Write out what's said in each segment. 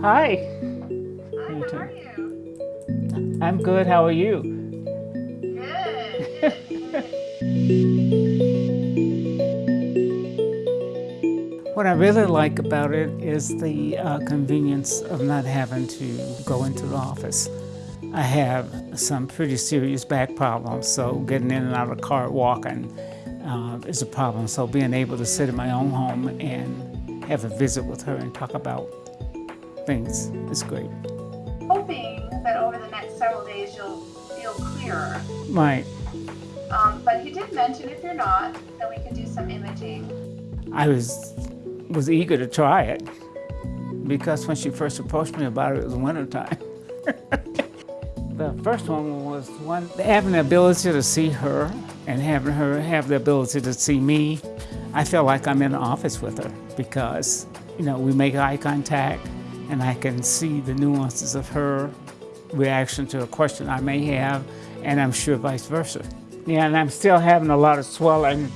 Hi. Hi, how are you? I'm good. How are you? Good. What I really like about it is the uh, convenience of not having to go into the office. I have some pretty serious back problems, so getting in and out of the car walking uh, is a problem. So being able to sit in my own home and have a visit with her and talk about things is great. Hoping that over the next several days you'll feel clearer. Right. Um, but he did mention if you're not, that we can do some imaging. I was was eager to try it because when she first approached me about it, it was wintertime. the first one was one having the ability to see her and having her have the ability to see me. I feel like I'm in the office with her because you know we make eye contact and I can see the nuances of her reaction to a question I may have, and I'm sure vice versa. Yeah, and I'm still having a lot of swelling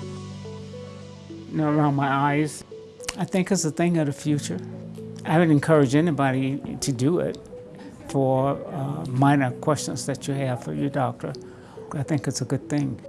you know, around my eyes. I think it's a thing of the future. I would encourage anybody to do it for uh, minor questions that you have for your doctor. I think it's a good thing.